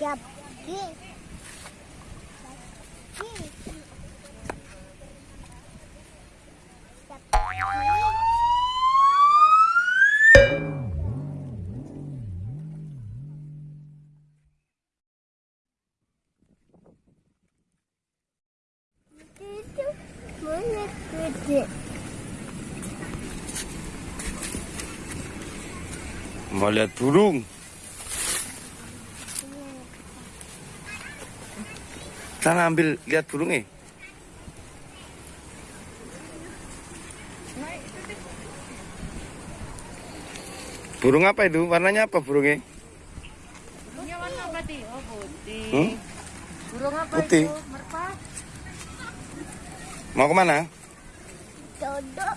Siap. Gede? Mau lihat burung. Sana ambil lihat burungnya. Burung apa itu? Warnanya apa burungnya? Burungnya warna apa Ti? Oh putih. Hmm? Burung apa Putih. itu? Merpati. Mau ke mana? Dodok.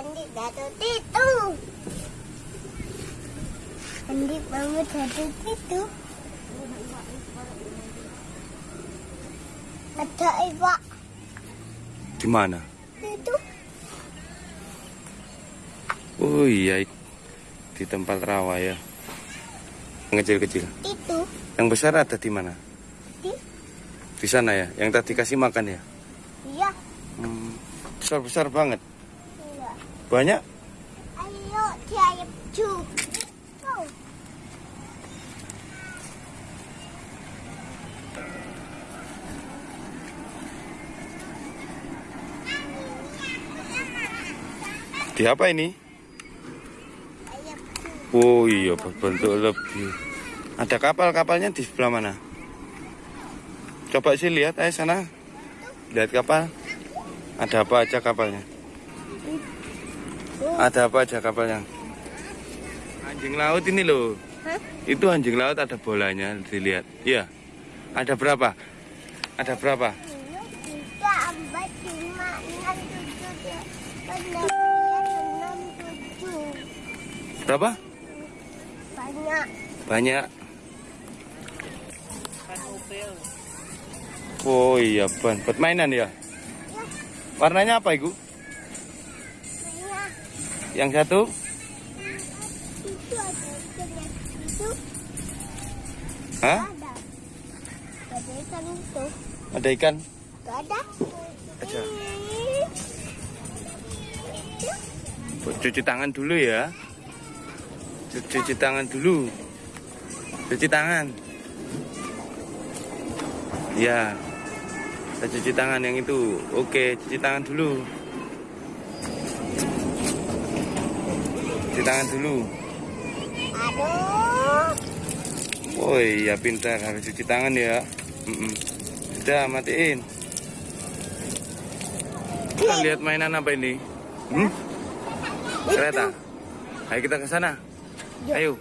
Goyang di jatuh itu. Andi bangun jatuh itu. Ada iwak Di mana? itu. Oh iya, di tempat rawa ya. Yang kecil-kecil. Itu. Yang besar ada di mana? Di. Di sana ya. Yang tadi kasih makan ya. Iya. Hmm, besar-besar banget. Banyak. Ayo tiap. Di apa ini? Oh iya, berbentuk lebih. Ada kapal-kapalnya di sebelah mana? Coba sih lihat, ayo sana. Lihat kapal. Ada apa aja kapalnya? Ada apa aja kapalnya? Anjing laut ini loh. Hah? Itu anjing laut ada bolanya, dilihat. Iya. Ada berapa? Ada berapa? Berapa? Banyak. Banyak. Kan. Oh iya, ban buat mainan ya. Ya. Warnanya apa, Ibu? Yang satu? Hah? ada. Ikan itu. Ada ikan? Ada. Cuci tangan dulu ya. Cu- Cuci tangan dulu. Cuci tangan. Ya. Cuci tangan yang itu. Oke, cuci tangan dulu. Cuci tangan dulu. Aduh. Oh iya, pintar. Harus cuci tangan ya. Mm-mm. Sudah, matiin. Kita lihat mainan apa ini? Hmm? Kereta. Ayo kita ke sana. Ayo.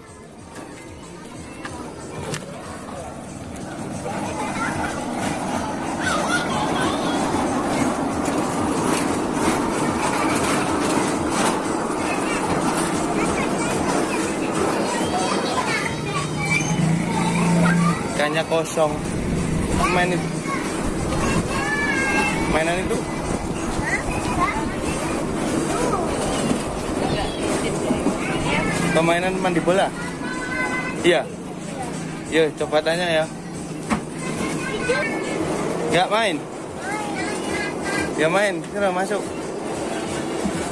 Ikannya kosong. Main itu. Mainan itu Permainan mandi bola? Iya. Iya, coba tanya ya. Nggak main? Ya main, sana masuk.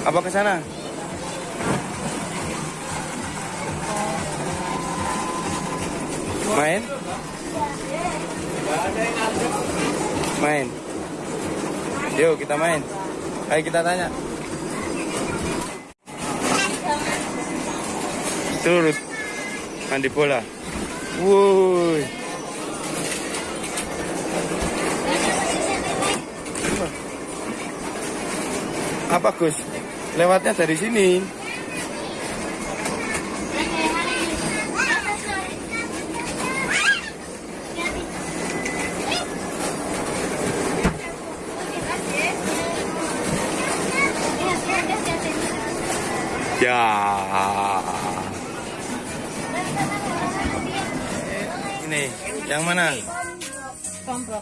Apa ke sana? Main? Main. Yuk kita main. Ayo kita tanya. Turut. Mandi bola. Wuih. Apa Gus? Lewatnya dari sini. Ya. Ini yang mana? Komprok.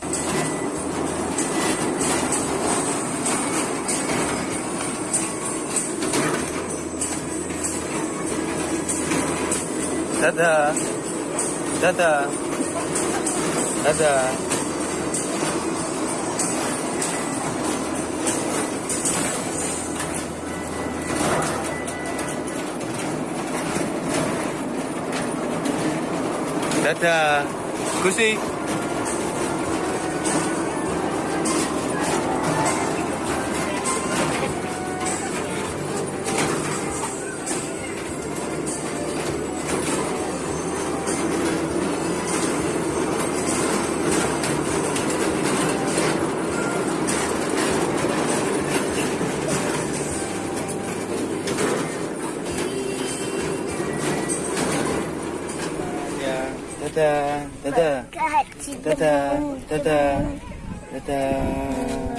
Dadah. Dadah. Dadah. Dadah. Gusti. Dadah, dadah, Gaji dadah, dadah, dadah.